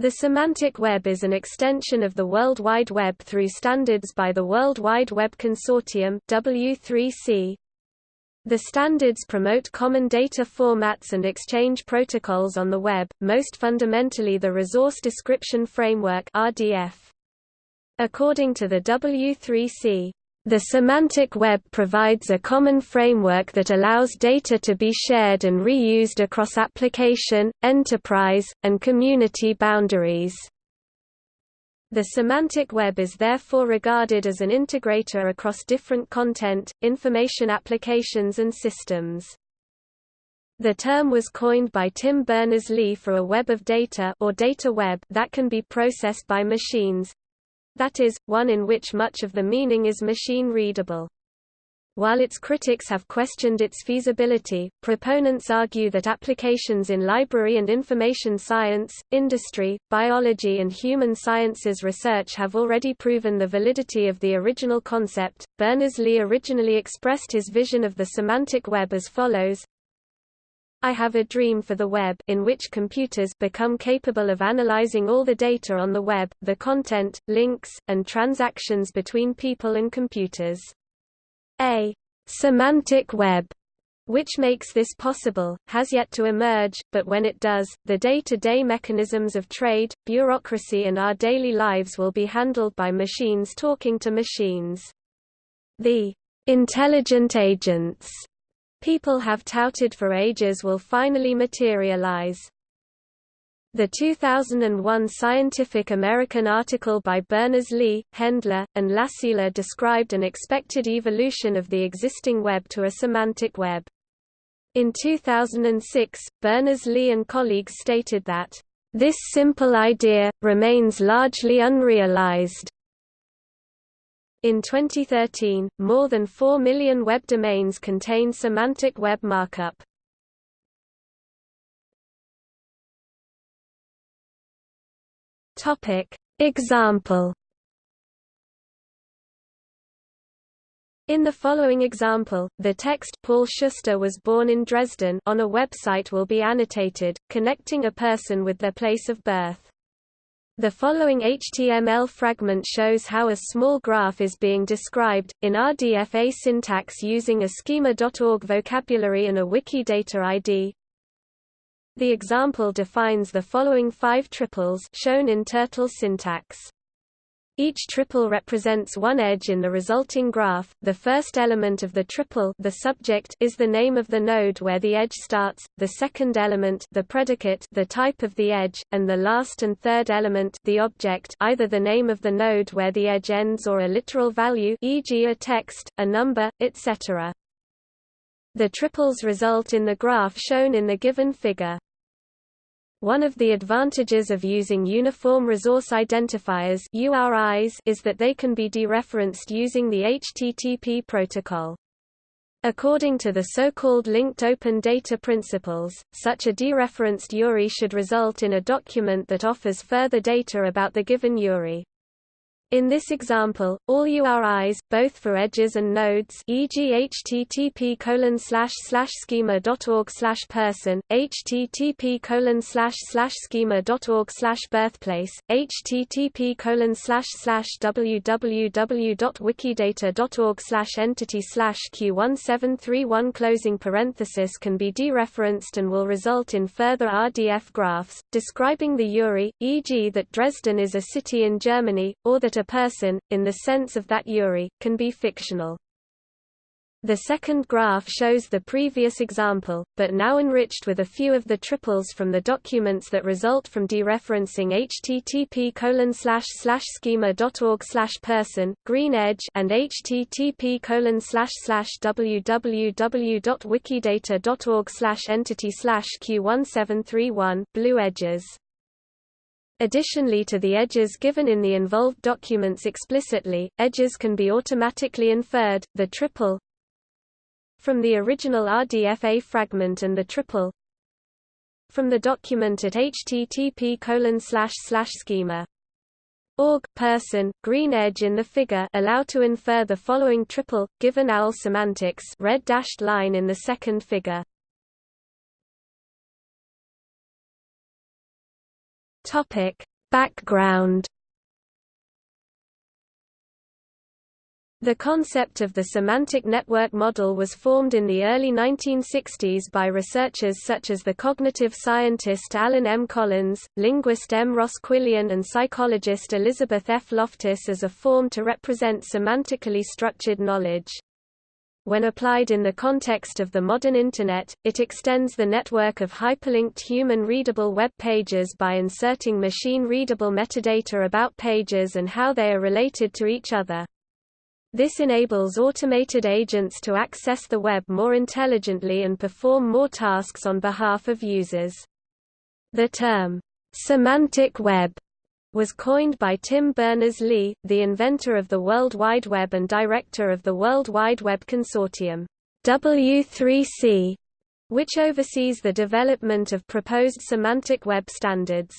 The semantic web is an extension of the World Wide Web through standards by the World Wide Web Consortium W3C. The standards promote common data formats and exchange protocols on the web, most fundamentally the Resource Description Framework RDF. According to the W3C, the semantic web provides a common framework that allows data to be shared and reused across application, enterprise, and community boundaries. The semantic web is therefore regarded as an integrator across different content, information applications and systems. The term was coined by Tim Berners-Lee for a web of data or data web that can be processed by machines, that is, one in which much of the meaning is machine-readable. While its critics have questioned its feasibility, proponents argue that applications in library and information science, industry, biology and human sciences research have already proven the validity of the original concept. Berners-Lee originally expressed his vision of the semantic web as follows: I have a dream for the web in which computers become capable of analyzing all the data on the web, the content, links, and transactions between people and computers. A semantic web which makes this possible, has yet to emerge, but when it does, the day-to-day -day mechanisms of trade, bureaucracy and our daily lives will be handled by machines talking to machines. The intelligent agents people have touted for ages will finally materialize. The 2001 Scientific American article by Berners-Lee, Hendler, and Lassila described an expected evolution of the existing web to a semantic web. In 2006, Berners-Lee and colleagues stated that, "...this simple idea, remains largely unrealized." In 2013, more than 4 million web domains contain semantic web markup. Topic: Example In the following example, the text Paul Schuster was born in Dresden on a website will be annotated, connecting a person with their place of birth. The following HTML fragment shows how a small graph is being described, in RDFA syntax using a schema.org vocabulary and a Wikidata ID. The example defines the following five triples shown in Turtle syntax. Each triple represents one edge in the resulting graph. The first element of the triple, the subject, is the name of the node where the edge starts, the second element, the predicate, the type of the edge, and the last and third element, the object, either the name of the node where the edge ends or a literal value, e.g. a text, a number, etc. The triples result in the graph shown in the given figure. One of the advantages of using Uniform Resource Identifiers URIs is that they can be dereferenced using the HTTP protocol. According to the so-called linked open data principles, such a dereferenced URI should result in a document that offers further data about the given URI. In this example, all URIs, both for edges and nodes e.g. http schema.org person, http schema.org birthplace, http www.wikidata.org slash entity q1731 closing parenthesis can be dereferenced and will result in further RDF graphs, describing the URI, e.g. that Dresden is a city in Germany, or that a person, in the sense of that URI, can be fictional. The second graph shows the previous example, but now enriched with a few of the triples from the documents that result from dereferencing http schema.org person, green edge and http www.wikidata.org entity q1731 blue edges. Additionally to the edges given in the involved documents explicitly, edges can be automatically inferred, the triple from the original RDFA fragment and the triple from the document at http schema. Org person green edge in the figure allow to infer the following triple given OWL semantics red dashed line in the second figure Topic: Background The concept of the semantic network model was formed in the early 1960s by researchers such as the cognitive scientist Alan M. Collins, linguist M. Ross Quillian and psychologist Elizabeth F. Loftus as a form to represent semantically structured knowledge. When applied in the context of the modern Internet, it extends the network of hyperlinked human-readable web pages by inserting machine-readable metadata about pages and how they are related to each other. This enables automated agents to access the web more intelligently and perform more tasks on behalf of users. The term, semantic web, was coined by Tim Berners-Lee, the inventor of the World Wide Web and director of the World Wide Web Consortium, W3C, which oversees the development of proposed semantic web standards.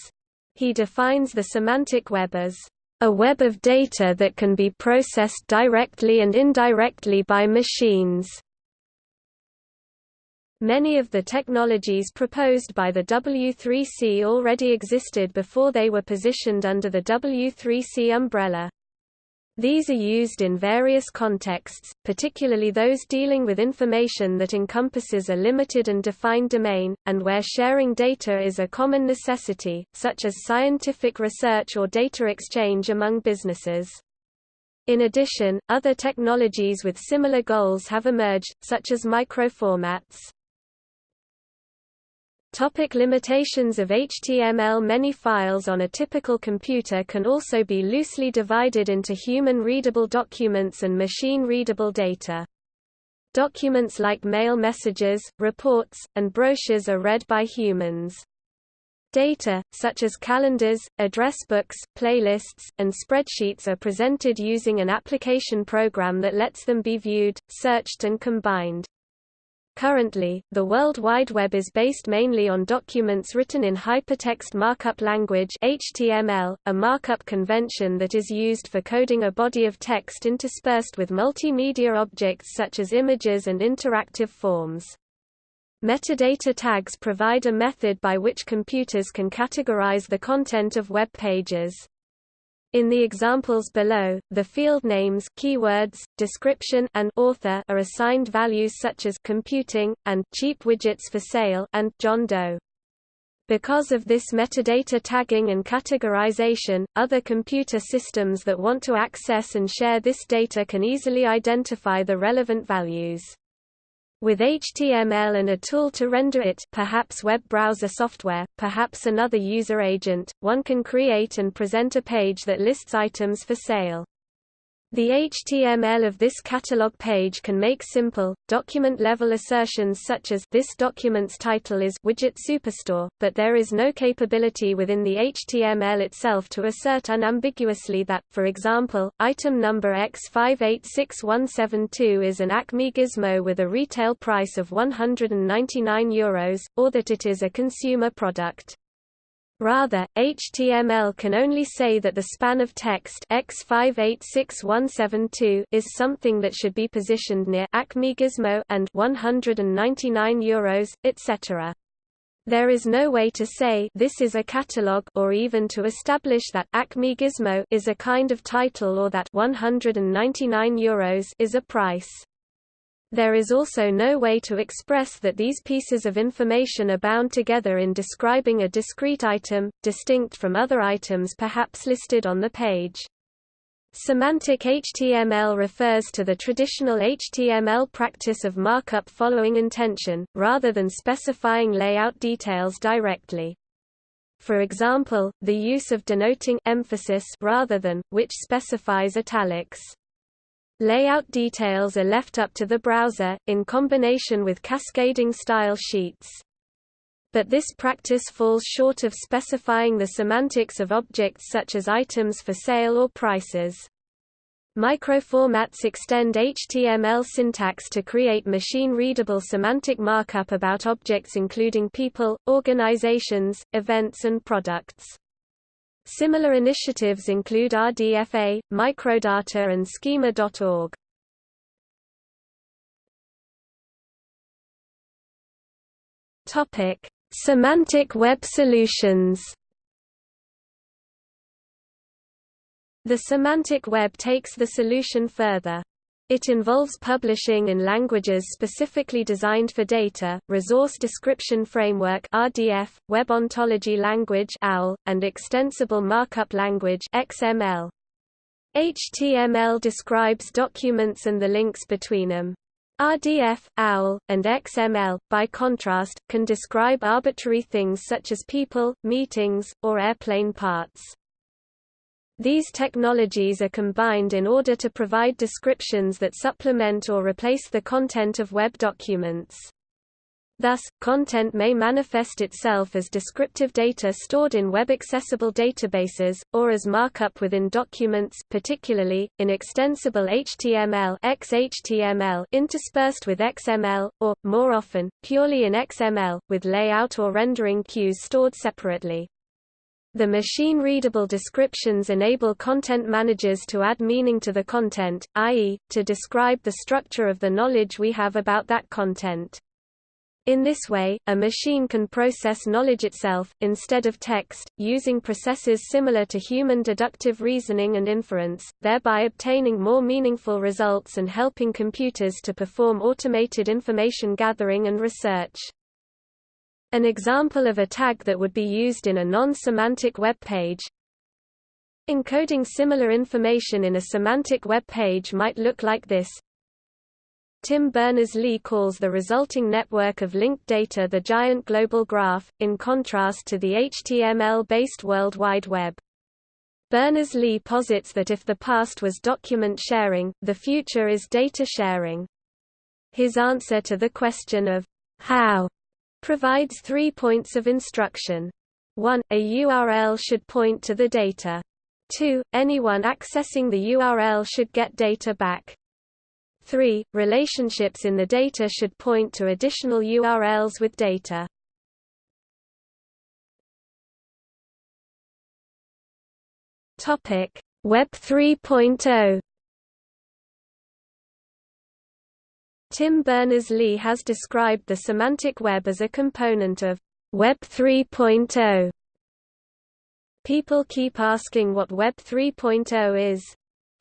He defines the semantic web as a web of data that can be processed directly and indirectly by machines. Many of the technologies proposed by the W3C already existed before they were positioned under the W3C umbrella. These are used in various contexts, particularly those dealing with information that encompasses a limited and defined domain, and where sharing data is a common necessity, such as scientific research or data exchange among businesses. In addition, other technologies with similar goals have emerged, such as microformats. Topic limitations of HTML Many files on a typical computer can also be loosely divided into human-readable documents and machine-readable data. Documents like mail messages, reports, and brochures are read by humans. Data, such as calendars, address books, playlists, and spreadsheets are presented using an application program that lets them be viewed, searched and combined. Currently, the World Wide Web is based mainly on documents written in Hypertext Markup Language HTML, a markup convention that is used for coding a body of text interspersed with multimedia objects such as images and interactive forms. Metadata tags provide a method by which computers can categorize the content of web pages. In the examples below, the field names keywords, description and author are assigned values such as computing, and cheap widgets for sale and John Doe. Because of this metadata tagging and categorization, other computer systems that want to access and share this data can easily identify the relevant values. With HTML and a tool to render it perhaps web browser software, perhaps another user agent, one can create and present a page that lists items for sale. The HTML of this catalog page can make simple, document-level assertions such as this document's title is Widget Superstore, but there is no capability within the HTML itself to assert unambiguously that, for example, item number X586172 is an Acme gizmo with a retail price of €199, Euros, or that it is a consumer product. Rather, HTML can only say that the span of text X586172 is something that should be positioned near Acme Gizmo and 199 euros, etc. There is no way to say this is a catalog or even to establish that Acme Gizmo is a kind of title or that 199 euros is a price. There is also no way to express that these pieces of information are bound together in describing a discrete item, distinct from other items perhaps listed on the page. Semantic HTML refers to the traditional HTML practice of markup following intention, rather than specifying layout details directly. For example, the use of denoting emphasis rather than, which specifies italics. Layout details are left up to the browser, in combination with cascading style sheets. But this practice falls short of specifying the semantics of objects such as items for sale or prices. Microformats extend HTML syntax to create machine-readable semantic markup about objects including people, organizations, events and products. Similar initiatives include RDFA, Microdata and Schema.org. Topic: Semantic Web Solutions. The semantic web takes the solution further. It involves publishing in languages specifically designed for data, Resource Description Framework (RDF), Web Ontology Language (OWL), and Extensible Markup Language (XML). HTML describes documents and the links between them. RDF, OWL, and XML, by contrast, can describe arbitrary things such as people, meetings, or airplane parts. These technologies are combined in order to provide descriptions that supplement or replace the content of web documents. Thus, content may manifest itself as descriptive data stored in web-accessible databases, or as markup within documents particularly, in extensible HTML XHTML interspersed with XML, or, more often, purely in XML, with layout or rendering cues stored separately. The machine-readable descriptions enable content managers to add meaning to the content, i.e., to describe the structure of the knowledge we have about that content. In this way, a machine can process knowledge itself, instead of text, using processes similar to human deductive reasoning and inference, thereby obtaining more meaningful results and helping computers to perform automated information gathering and research. An example of a tag that would be used in a non-semantic web page Encoding similar information in a semantic web page might look like this. Tim Berners-Lee calls the resulting network of linked data the giant global graph, in contrast to the HTML-based World Wide Web. Berners-Lee posits that if the past was document sharing, the future is data sharing. His answer to the question of how provides three points of instruction. 1. A URL should point to the data. 2. Anyone accessing the URL should get data back. 3. Relationships in the data should point to additional URLs with data. Topic: Web 3.0 Tim Berners-Lee has described the semantic web as a component of Web 3.0. People keep asking what Web 3.0 is.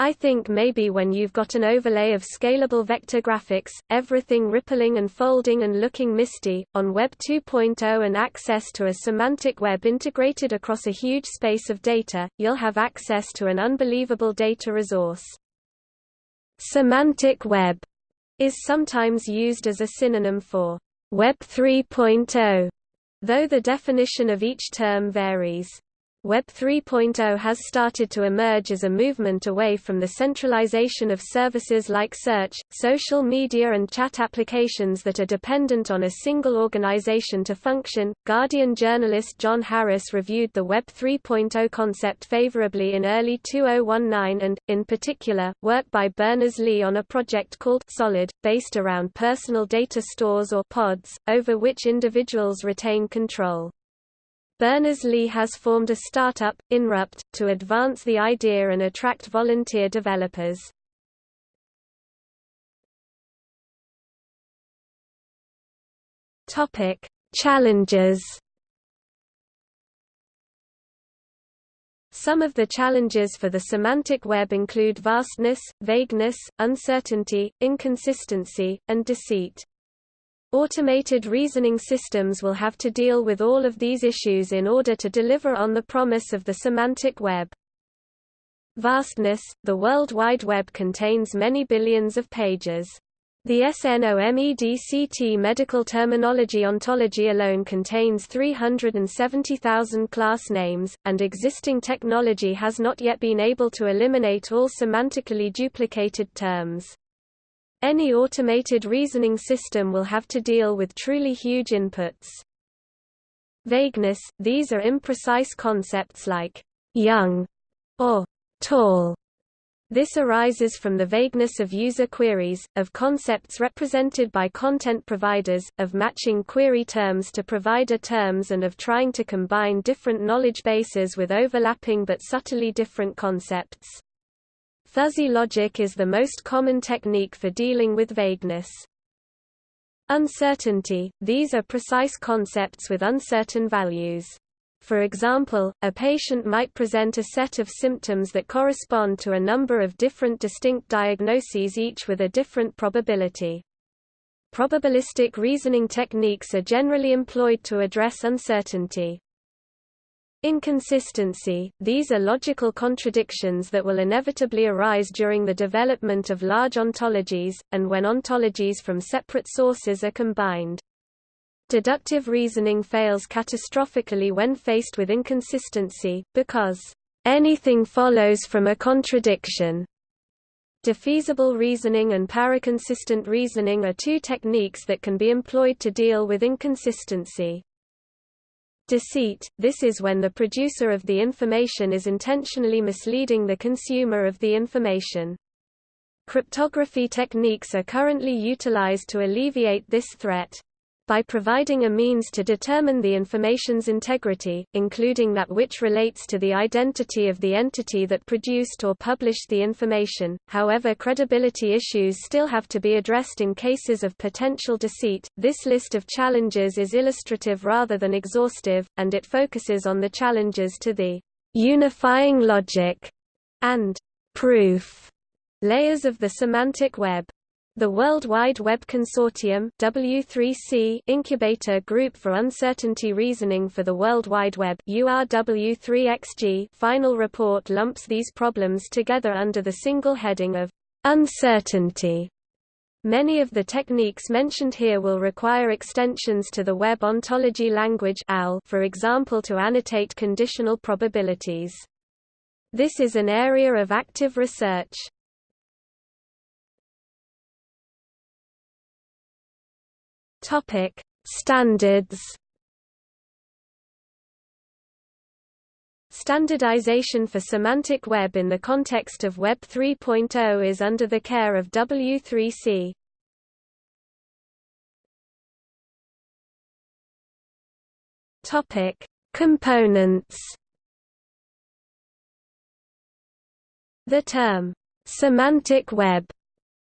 I think maybe when you've got an overlay of scalable vector graphics, everything rippling and folding and looking misty, on Web 2.0 and access to a semantic web integrated across a huge space of data, you'll have access to an unbelievable data resource. Semantic web is sometimes used as a synonym for Web 3.0, though the definition of each term varies. Web 3.0 has started to emerge as a movement away from the centralization of services like search, social media, and chat applications that are dependent on a single organization to function. Guardian journalist John Harris reviewed the Web 3.0 concept favorably in early 2019 and, in particular, work by Berners-Lee on a project called Solid, based around personal data stores or pods, over which individuals retain control. Berners-Lee has formed a startup, Inrupt, to advance the idea and attract volunteer developers. Topic: Challenges. Some of the challenges for the semantic web include vastness, vagueness, uncertainty, inconsistency, and deceit. Automated reasoning systems will have to deal with all of these issues in order to deliver on the promise of the semantic web. Vastness – The World Wide Web contains many billions of pages. The SNOMEDCT medical terminology ontology alone contains 370,000 class names, and existing technology has not yet been able to eliminate all semantically duplicated terms. Any automated reasoning system will have to deal with truly huge inputs. Vagueness – These are imprecise concepts like «young» or «tall». This arises from the vagueness of user queries, of concepts represented by content providers, of matching query terms to provider terms and of trying to combine different knowledge bases with overlapping but subtly different concepts. Fuzzy logic is the most common technique for dealing with vagueness. Uncertainty – These are precise concepts with uncertain values. For example, a patient might present a set of symptoms that correspond to a number of different distinct diagnoses each with a different probability. Probabilistic reasoning techniques are generally employed to address uncertainty. Inconsistency – These are logical contradictions that will inevitably arise during the development of large ontologies, and when ontologies from separate sources are combined. Deductive reasoning fails catastrophically when faced with inconsistency, because, "...anything follows from a contradiction." Defeasible reasoning and paraconsistent reasoning are two techniques that can be employed to deal with inconsistency. Deceit – This is when the producer of the information is intentionally misleading the consumer of the information. Cryptography techniques are currently utilized to alleviate this threat by providing a means to determine the information's integrity, including that which relates to the identity of the entity that produced or published the information. However, credibility issues still have to be addressed in cases of potential deceit. This list of challenges is illustrative rather than exhaustive, and it focuses on the challenges to the unifying logic and proof layers of the semantic web. The World Wide Web Consortium W3C Incubator Group for Uncertainty Reasoning for the World Wide Web URW3XG final report lumps these problems together under the single heading of uncertainty. Many of the techniques mentioned here will require extensions to the Web Ontology Language for example to annotate conditional probabilities. This is an area of active research. Topic: Standards. Standardization for semantic web in the context of Web 3.0 is under the care of W3C. Topic: Components. The term semantic web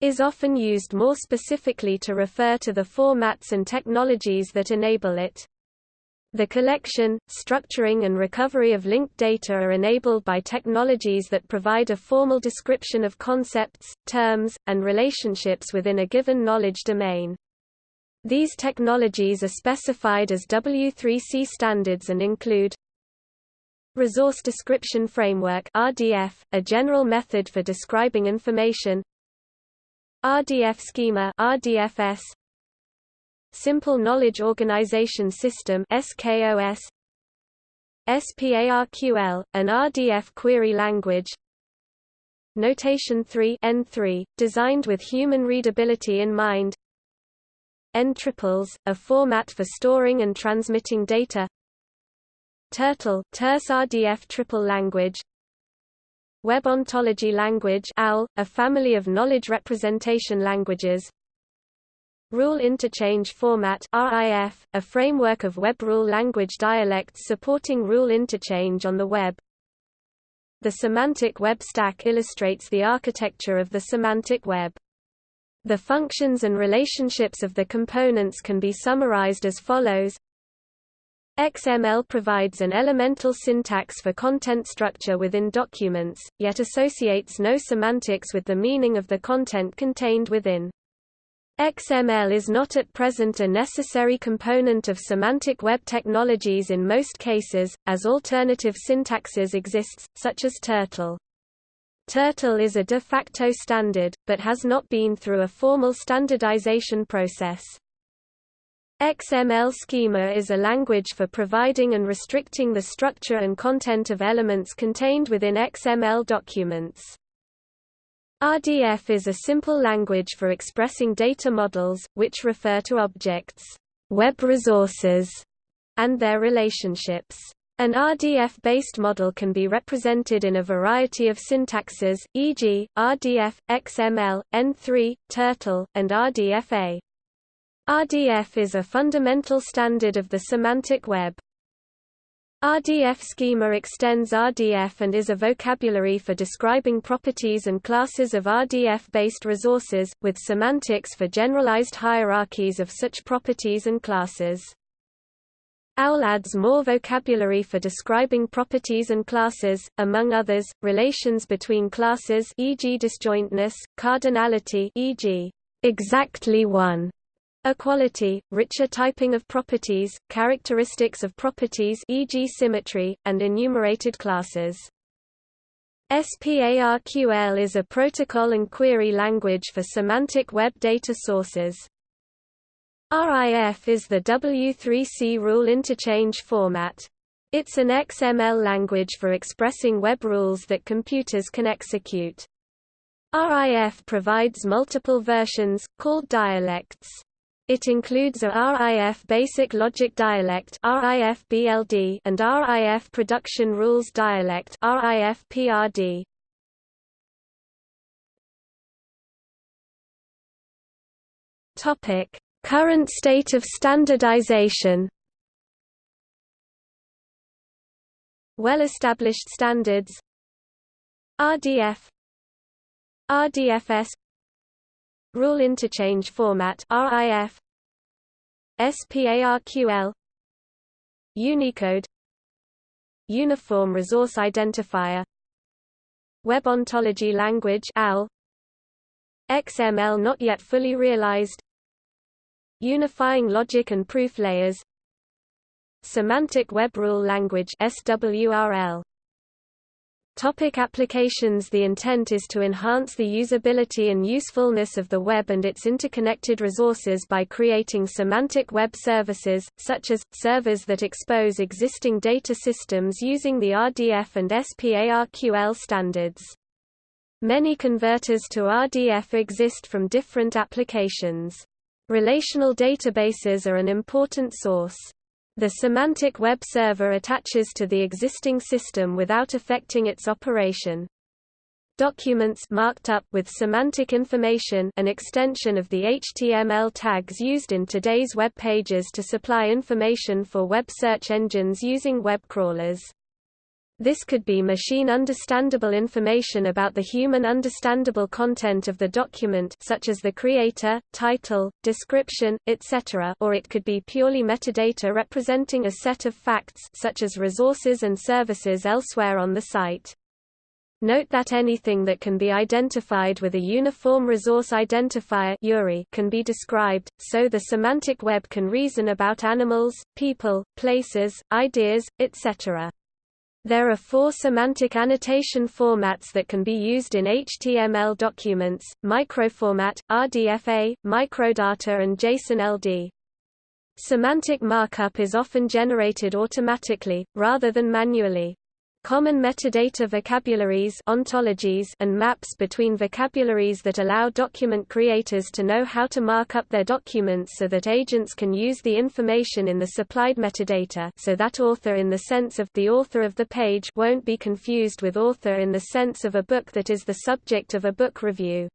is often used more specifically to refer to the formats and technologies that enable it. The collection, structuring and recovery of linked data are enabled by technologies that provide a formal description of concepts, terms, and relationships within a given knowledge domain. These technologies are specified as W3C standards and include Resource Description Framework RDF, a general method for describing information RDF schema RDFS Simple Knowledge Organization System SKOS SPARQL an RDF query language. Notation 3 N3 designed with human readability in mind. N-triples a format for storing and transmitting data. Turtle terse RDF triple language Web Ontology Language OWL, a family of knowledge representation languages. Rule Interchange Format RIF, a framework of web rule language dialects supporting rule interchange on the web. The semantic web stack illustrates the architecture of the semantic web. The functions and relationships of the components can be summarized as follows XML provides an elemental syntax for content structure within documents, yet associates no semantics with the meaning of the content contained within. XML is not at present a necessary component of semantic web technologies in most cases, as alternative syntaxes exists, such as Turtle. Turtle is a de facto standard, but has not been through a formal standardization process. XML schema is a language for providing and restricting the structure and content of elements contained within XML documents. RDF is a simple language for expressing data models, which refer to objects, web resources, and their relationships. An RDF-based model can be represented in a variety of syntaxes, e.g., RDF, XML, N3, Turtle, and RDFA. RDF is a fundamental standard of the semantic web. RDF schema extends RDF and is a vocabulary for describing properties and classes of RDF-based resources, with semantics for generalized hierarchies of such properties and classes. OWL adds more vocabulary for describing properties and classes, among others, relations between classes e.g. disjointness, cardinality e.g. exactly one, equality, richer typing of properties, characteristics of properties e.g. symmetry, and enumerated classes. SPARQL is a protocol and query language for semantic web data sources. RIF is the W3C rule interchange format. It's an XML language for expressing web rules that computers can execute. RIF provides multiple versions, called dialects. It includes a RIF Basic Logic Dialect RIF BLD and RIF Production Rules Dialect RIF PRD. Topic: Current state of standardization. Well-established standards. RDF RDFS Rule Interchange Format RIF SPARQL Unicode Uniform Resource Identifier Web Ontology Language OWL XML not yet fully realized Unifying logic and proof layers Semantic Web Rule Language SWRL Topic applications The intent is to enhance the usability and usefulness of the web and its interconnected resources by creating semantic web services, such as, servers that expose existing data systems using the RDF and SPARQL standards. Many converters to RDF exist from different applications. Relational databases are an important source. The semantic web server attaches to the existing system without affecting its operation. Documents marked up with semantic information an extension of the HTML tags used in today's web pages to supply information for web search engines using web crawlers. This could be machine-understandable information about the human-understandable content of the document such as the creator, title, description, etc. or it could be purely metadata representing a set of facts such as resources and services elsewhere on the site. Note that anything that can be identified with a Uniform Resource Identifier can be described, so the semantic web can reason about animals, people, places, ideas, etc. There are four semantic annotation formats that can be used in HTML documents, microformat, RDFA, microdata and JSON-LD. Semantic markup is often generated automatically, rather than manually. Common metadata vocabularies ontologies and maps between vocabularies that allow document creators to know how to mark up their documents so that agents can use the information in the supplied metadata so that author in the sense of the author of the page won't be confused with author in the sense of a book that is the subject of a book review.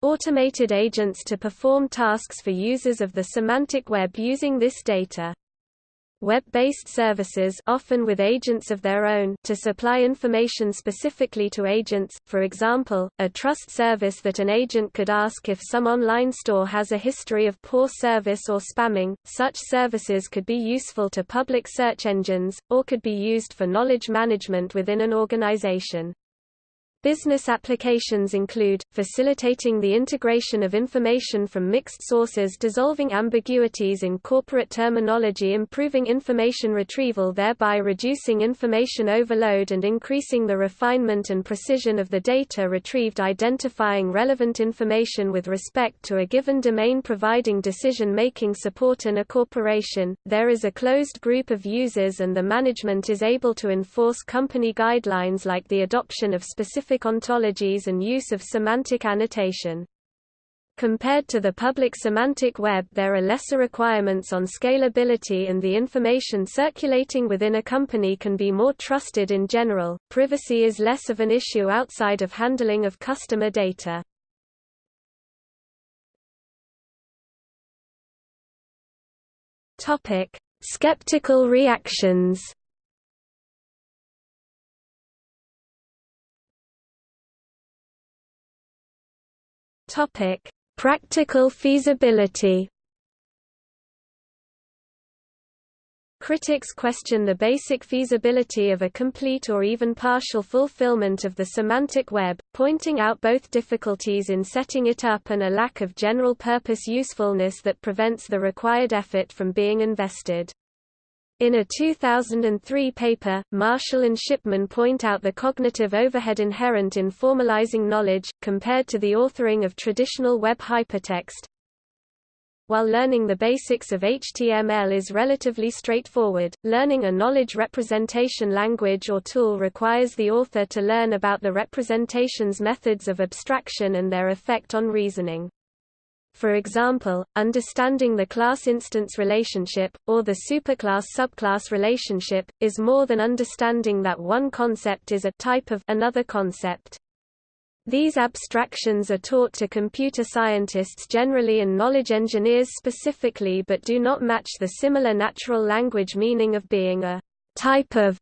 Automated agents to perform tasks for users of the semantic web using this data web-based services often with agents of their own to supply information specifically to agents, for example, a trust service that an agent could ask if some online store has a history of poor service or spamming. Such services could be useful to public search engines, or could be used for knowledge management within an organization. Business applications include, facilitating the integration of information from mixed sources dissolving ambiguities in corporate terminology improving information retrieval thereby reducing information overload and increasing the refinement and precision of the data retrieved identifying relevant information with respect to a given domain providing decision-making support in a corporation, there is a closed group of users and the management is able to enforce company guidelines like the adoption of specific specific ontologies and use of semantic annotation. Compared to the public semantic web there are lesser requirements on scalability and the information circulating within a company can be more trusted in general, privacy is less of an issue outside of handling of customer data. Skeptical reactions Topic: Practical feasibility. Critics question the basic feasibility of a complete or even partial fulfillment of the semantic web, pointing out both difficulties in setting it up and a lack of general-purpose usefulness that prevents the required effort from being invested. In a 2003 paper, Marshall and Shipman point out the cognitive overhead inherent in formalizing knowledge, compared to the authoring of traditional web hypertext, while learning the basics of HTML is relatively straightforward, learning a knowledge representation language or tool requires the author to learn about the representation's methods of abstraction and their effect on reasoning. For example, understanding the class-instance relationship, or the superclass-subclass relationship, is more than understanding that one concept is a type of another concept. These abstractions are taught to computer scientists generally and knowledge engineers specifically but do not match the similar natural language meaning of being a type of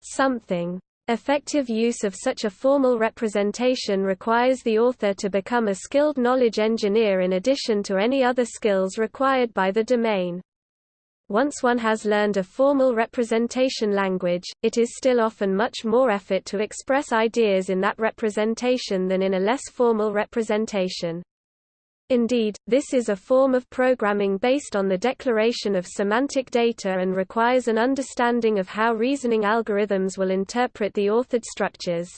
something. Effective use of such a formal representation requires the author to become a skilled knowledge engineer in addition to any other skills required by the domain. Once one has learned a formal representation language, it is still often much more effort to express ideas in that representation than in a less formal representation. Indeed, this is a form of programming based on the declaration of semantic data and requires an understanding of how reasoning algorithms will interpret the authored structures.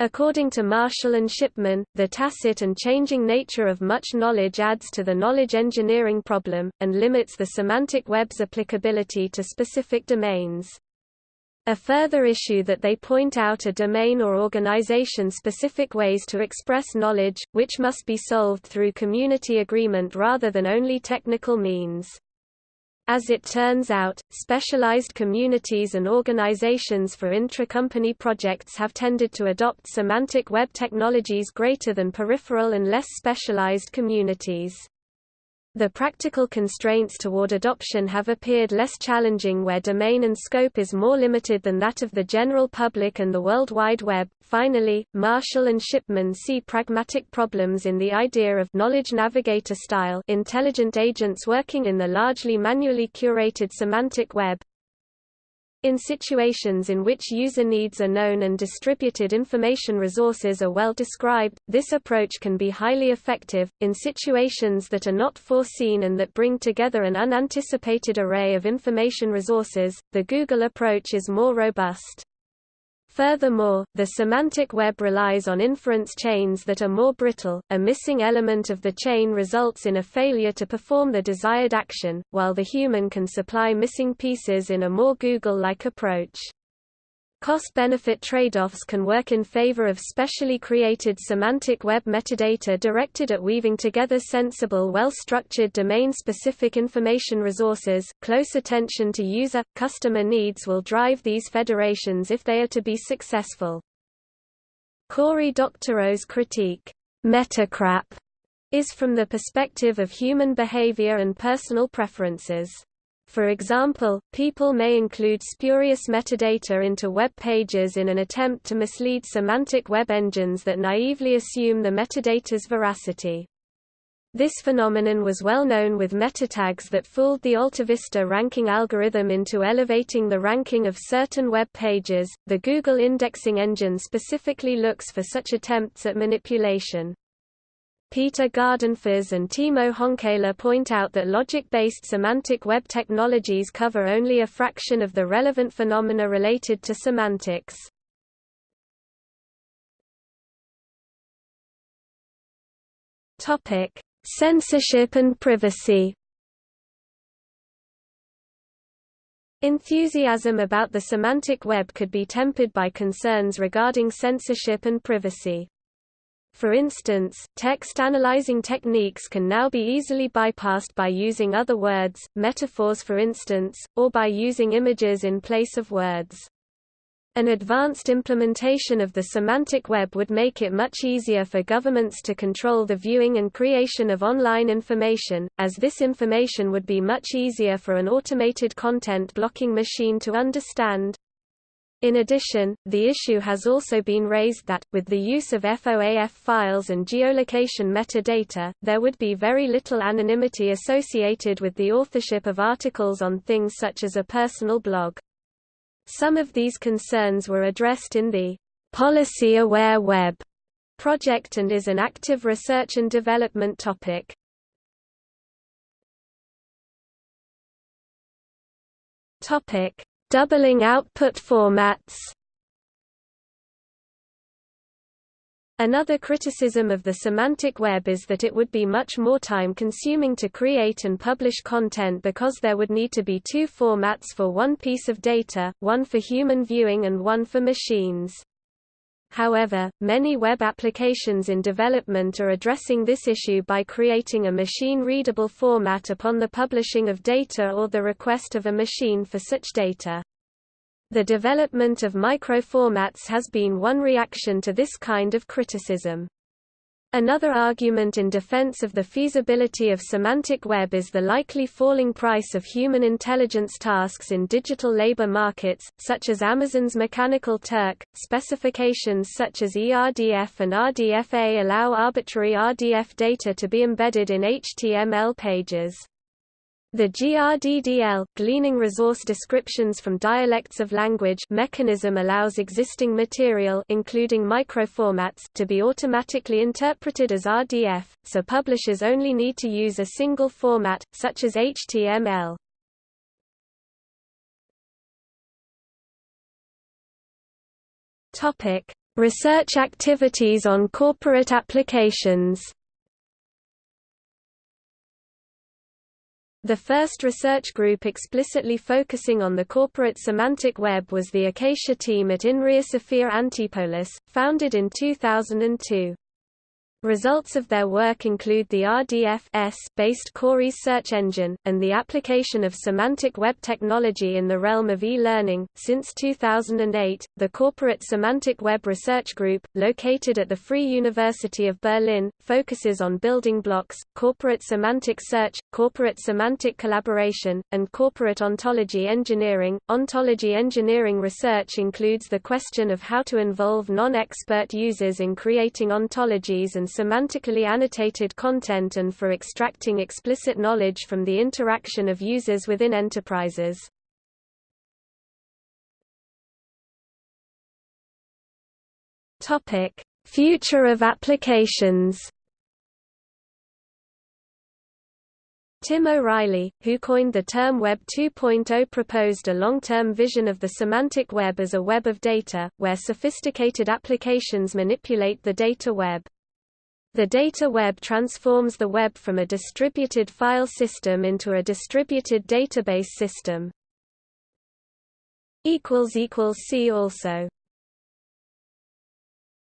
According to Marshall and Shipman, the tacit and changing nature of much knowledge adds to the knowledge engineering problem, and limits the semantic web's applicability to specific domains. A further issue that they point out are domain or organization-specific ways to express knowledge, which must be solved through community agreement rather than only technical means. As it turns out, specialized communities and organizations for intra-company projects have tended to adopt semantic web technologies greater than peripheral and less specialized communities. The practical constraints toward adoption have appeared less challenging where domain and scope is more limited than that of the general public and the World Wide Web. Finally, Marshall and Shipman see pragmatic problems in the idea of knowledge navigator style intelligent agents working in the largely manually curated semantic web, in situations in which user needs are known and distributed information resources are well described, this approach can be highly effective. In situations that are not foreseen and that bring together an unanticipated array of information resources, the Google approach is more robust. Furthermore, the semantic web relies on inference chains that are more brittle, a missing element of the chain results in a failure to perform the desired action, while the human can supply missing pieces in a more Google-like approach. Cost-benefit trade-offs can work in favor of specially created semantic web metadata directed at weaving together sensible well-structured domain-specific information resources. Close attention to user-customer needs will drive these federations if they are to be successful. Cory Doctorow's critique, Metacrap, is from the perspective of human behavior and personal preferences. For example, people may include spurious metadata into web pages in an attempt to mislead semantic web engines that naively assume the metadata's veracity. This phenomenon was well known with meta tags that fooled the AltaVista ranking algorithm into elevating the ranking of certain web pages. The Google indexing engine specifically looks for such attempts at manipulation. Peter Gardenfors and Timo Honkela point out that logic-based semantic web technologies cover only a fraction of the relevant phenomena related to semantics. Topic: Censorship and privacy. Enthusiasm about the semantic web could be tempered by concerns regarding censorship and privacy. For instance, text analyzing techniques can now be easily bypassed by using other words, metaphors for instance, or by using images in place of words. An advanced implementation of the semantic web would make it much easier for governments to control the viewing and creation of online information, as this information would be much easier for an automated content blocking machine to understand. In addition, the issue has also been raised that, with the use of FOAF files and geolocation metadata, there would be very little anonymity associated with the authorship of articles on things such as a personal blog. Some of these concerns were addressed in the Policy Aware Web project and is an active research and development topic. Topic Doubling output formats Another criticism of the semantic web is that it would be much more time-consuming to create and publish content because there would need to be two formats for one piece of data, one for human viewing and one for machines. However, many web applications in development are addressing this issue by creating a machine-readable format upon the publishing of data or the request of a machine for such data. The development of microformats has been one reaction to this kind of criticism. Another argument in defense of the feasibility of semantic web is the likely falling price of human intelligence tasks in digital labor markets, such as Amazon's Mechanical Turk. Specifications such as ERDF and RDFA allow arbitrary RDF data to be embedded in HTML pages. The GRDDL gleaning resource descriptions from dialects of language mechanism allows existing material including microformats to be automatically interpreted as RDF, so publishers only need to use a single format, such as HTML. Research activities on corporate applications The first research group explicitly focusing on the corporate semantic web was the Acacia team at INRIA Sophia Antipolis, founded in 2002. Results of their work include the RDF-S-based Corese search engine, and the application of semantic web technology in the realm of e-learning. Since 2008, the Corporate Semantic Web Research Group, located at the Free University of Berlin, focuses on building blocks, corporate semantic search, corporate semantic collaboration, and corporate ontology engineering. Ontology engineering research includes the question of how to involve non-expert users in creating ontologies and semantically annotated content and for extracting explicit knowledge from the interaction of users within enterprises. Future of applications. Tim O'Reilly, who coined the term Web 2.0 proposed a long-term vision of the semantic web as a web of data, where sophisticated applications manipulate the data web. The data web transforms the web from a distributed file system into a distributed database system. See also